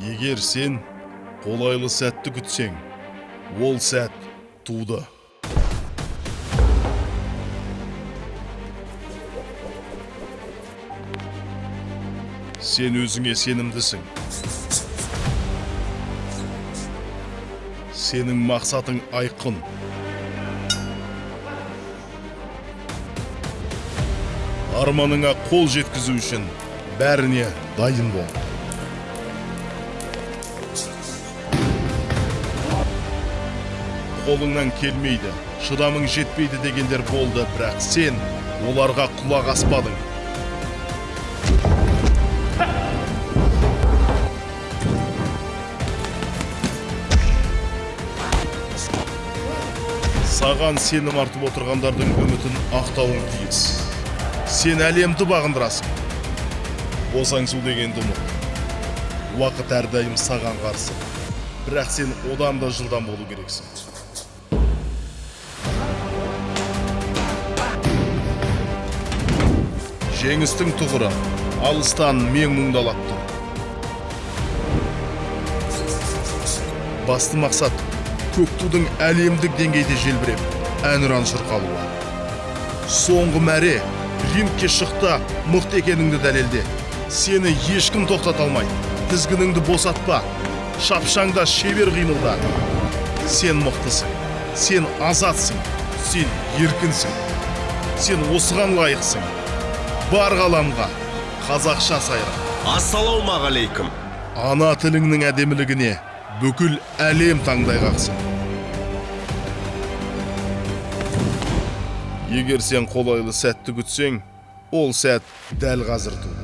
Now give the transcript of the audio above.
егер сен қолайлы сәтті күтсең ол сәт туды. Сен өзіңе сенімдісің. Сенің мақсатың айқын. Арманыңа қол жеткізу үшін бәріне дайын бол. Қолыңнан келмейді шыдамың жетпейді дегендер болды бірақ сен оларға құлақ аспадың. Саған сенім артып отырғандардың үмітін ақтауың тиіс. Сен әлемді бағындырасың. Босаңсу дегенді ұмыт уақыт әрдайым саған қарсы. Бірақ сен одан да жылдам болу керексің. Жеңістің тұғыры. Алыстан мен мұңдалап тұр басты мақсат көк тудың әлемдік деңгейде желбіреп әнұран шырқалуы. Соңғы мәре рингке шықта мықты екеніңді дәлелде. Сені ешкім тоқтата алмайды тізгініңді босатпа шапшаңда шебер қимылда. Сен мықтысың сен азатсың сен еркінсің сен осыған лайықсың. Бар ғаламға. Қазақша сайра ассалаумағалейкум. Ана тіліңнің әдемілігіне бүкіл әлем таңдай қақсын. Егер сен қолайлы сәтті күтсең ол сәт дәл қазір туды